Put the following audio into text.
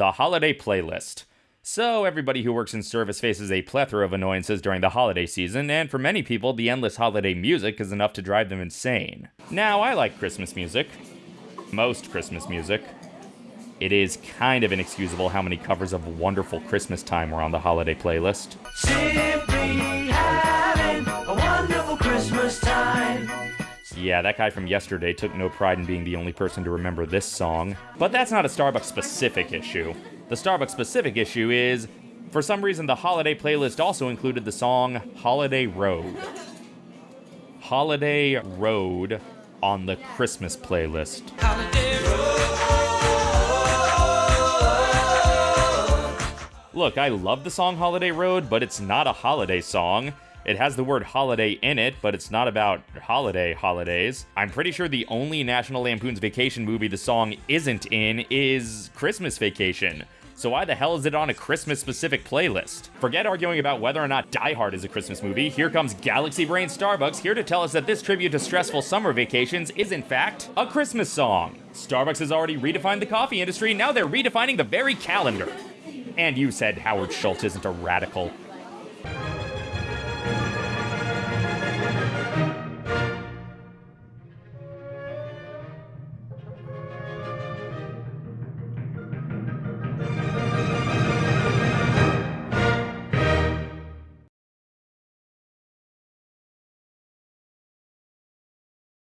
The Holiday Playlist. So, everybody who works in service faces a plethora of annoyances during the holiday season, and for many people, the endless holiday music is enough to drive them insane. Now, I like Christmas music. Most Christmas music. It is kind of inexcusable how many covers of Wonderful Christmas Time were on the holiday playlist. Simply Yeah, that guy from yesterday took no pride in being the only person to remember this song. But that's not a Starbucks specific issue. The Starbucks specific issue is, for some reason, the holiday playlist also included the song Holiday Road. Holiday Road on the Christmas playlist. Look, I love the song Holiday Road, but it's not a holiday song. It has the word holiday in it, but it's not about holiday holidays. I'm pretty sure the only National Lampoon's Vacation movie the song isn't in is Christmas Vacation. So why the hell is it on a Christmas specific playlist? Forget arguing about whether or not Die Hard is a Christmas movie. Here comes Galaxy Brain Starbucks here to tell us that this tribute to stressful summer vacations is in fact a Christmas song. Starbucks has already redefined the coffee industry, now they're redefining the very calendar. And you said Howard Schultz isn't a radical.